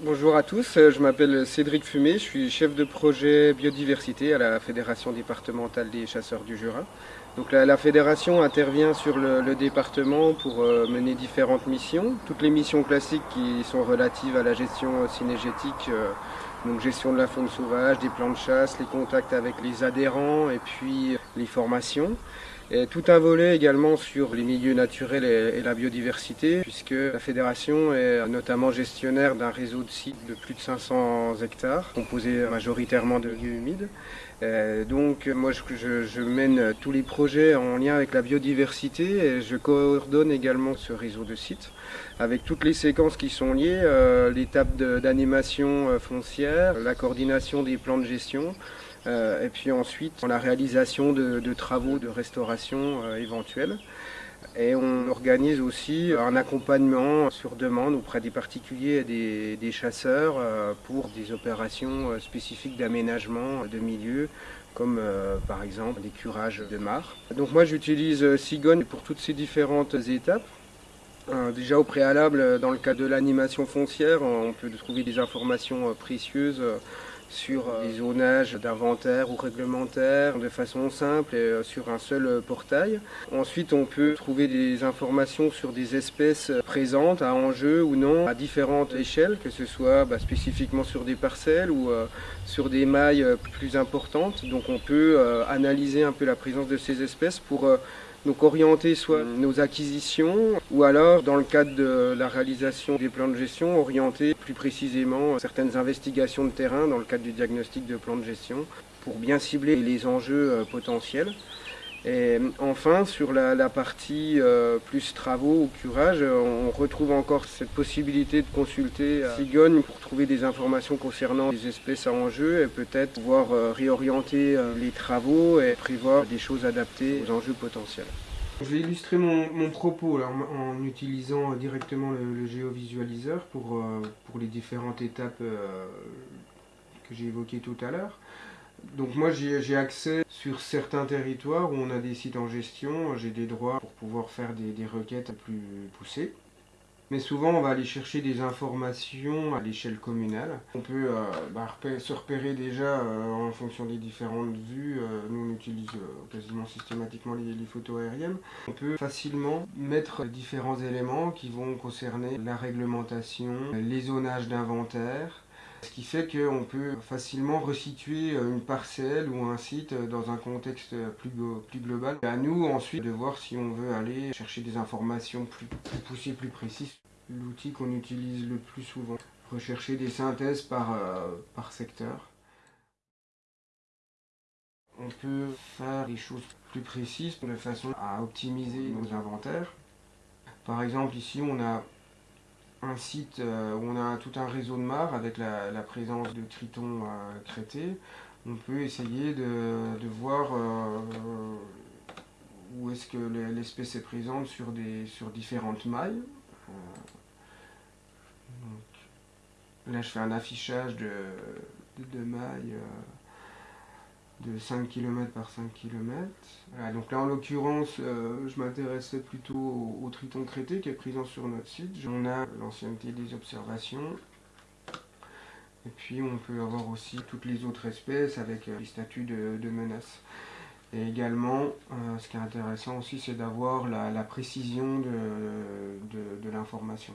Bonjour à tous, euh, je m'appelle Cédric Fumé, je suis chef de projet biodiversité à la Fédération départementale des chasseurs du Jura. Donc la, fédération intervient sur le, département pour euh, mener différentes missions, toutes les missions classiques qui sont relatives à la gestion synergétique, euh, donc gestion de la faune sauvage, des plans de chasse, les contacts avec les adhérents et puis les formations. Et tout un volet également sur les milieux naturels et, la biodiversité, puisque la fédération est notamment gestionnaire d'un réseau de sites de plus de 500 hectares, composé majoritairement de lieux humides. donc moi je, je, mène tous les projets en lien avec la biodiversité et je coordonne également ce réseau de sites avec toutes les séquences qui sont liées, euh, l'étape d'animation euh, foncière, la coordination des plans de gestion, euh, et puis ensuite la réalisation de, travaux de restauration euh, éventuels. Et on organise aussi un accompagnement sur demande auprès des particuliers et des, chasseurs euh, pour des opérations spécifiques d'aménagement de milieux, comme par exemple des curages de mares. Donc moi j'utilise Cigogne pour toutes ces différentes étapes. déjà au préalable, dans le cas de l'animation foncière, on peut trouver des informations précieuses sur les euh, zonages d'inventaire ou réglementaires de façon simple et euh, sur un seul euh, portail. Ensuite, on peut trouver des informations sur des espèces présentes à enjeu ou non à différentes échelles, que ce soit bah, spécifiquement sur des parcelles ou sur des mailles plus importantes. Donc on peut analyser un peu la présence de ces espèces pour donc orienter soit nos acquisitions ou alors dans le cadre de la réalisation des plans de gestion, orienter plus précisément certaines investigations de terrain dans le cadre du diagnostic de plan de gestion pour bien cibler les enjeux euh, potentiels. Et enfin, sur la, partie euh, plus travaux ou curage, on retrouve encore cette possibilité de consulter Cigogne pour trouver des informations concernant les espèces à enjeu et peut-être pouvoir euh, réorienter euh, les travaux et prévoir des choses adaptées aux enjeux potentiels. Je vais illustrer mon, propos en, utilisant directement le, géovisualiseur pour, pour les différentes étapes que j'ai évoquées tout à l'heure. Donc moi j'ai accès sur certains territoires où on a des sites en gestion, j'ai des droits pour pouvoir faire des, requêtes plus poussées. Mais souvent on va aller chercher des informations à l'échelle communale. On peut euh, bah, se repérer déjà euh, en fonction des différentes vues. Euh, nous on utilise quasiment systématiquement les, les, photos aériennes. On peut facilement mettre différents éléments qui vont concerner la réglementation, les zonages d'inventaire, ce qui fait qu'on peut facilement resituer euh, une parcelle ou un site euh, dans un contexte plus, plus global. À nous ensuite de voir si on veut aller chercher des informations plus, poussées, plus précises. L'outil qu'on utilise le plus souvent, rechercher des synthèses par, euh, par secteur. On peut faire des choses plus précises de façon à optimiser nos inventaires. Par exemple ici on a un site euh, où on a tout un réseau de mares avec la, présence de tritons euh, crêtés, on peut essayer de, voir euh, où est-ce que l'espèce est présente sur, des, sur différentes mailles. là je fais un affichage de, de mailles de 5 km par 5 km. donc là en l'occurrence, euh, je m'intéressais plutôt au, triton crété qui est présent sur notre site. On a l'ancienneté des observations. Et puis on peut avoir aussi toutes les autres espèces avec euh, les statuts de, menace. Et également, euh, ce qui est intéressant aussi, c'est d'avoir la, précision de l'information.